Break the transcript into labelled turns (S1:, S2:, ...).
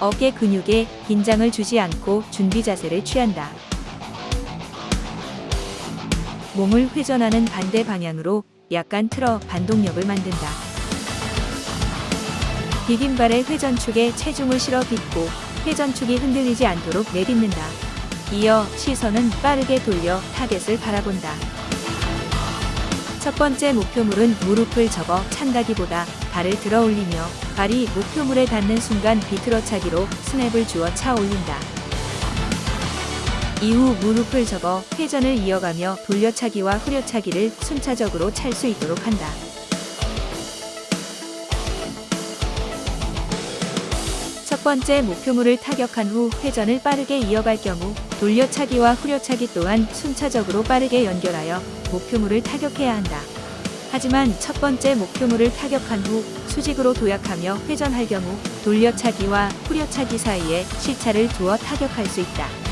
S1: 어깨 근육에 긴장을 주지 않고 준비 자세를 취한다. 몸을 회전하는 반대 방향으로 약간 틀어 반동력을 만든다. 디딤발의 회전축에 체중을 실어 딛고 회전축이 흔들리지 않도록 내딛는다. 이어 시선은 빠르게 돌려 타겟을 바라본다. 첫 번째 목표물은 무릎을 접어 찬다기보다 발을 들어 올리며 발이 목표물에 닿는 순간 비틀어 차기로 스냅을 주어 차 올린다. 이후 무릎을 접어 회전을 이어가며 돌려차기와 후려차기를 순차적으로 찰 수 있도록 한다. 첫 번째 목표물을 타격한 후 회전을 빠르게 이어갈 경우 돌려차기와 후려차기 또한 순차적으로 빠르게 연결하여 목표물을 타격해야 한다. 하지만 첫 번째 목표물을 타격한 후 수직으로 도약하며 회전할 경우 돌려차기와 후려차기 사이에 시차를 두어 타격할 수 있다.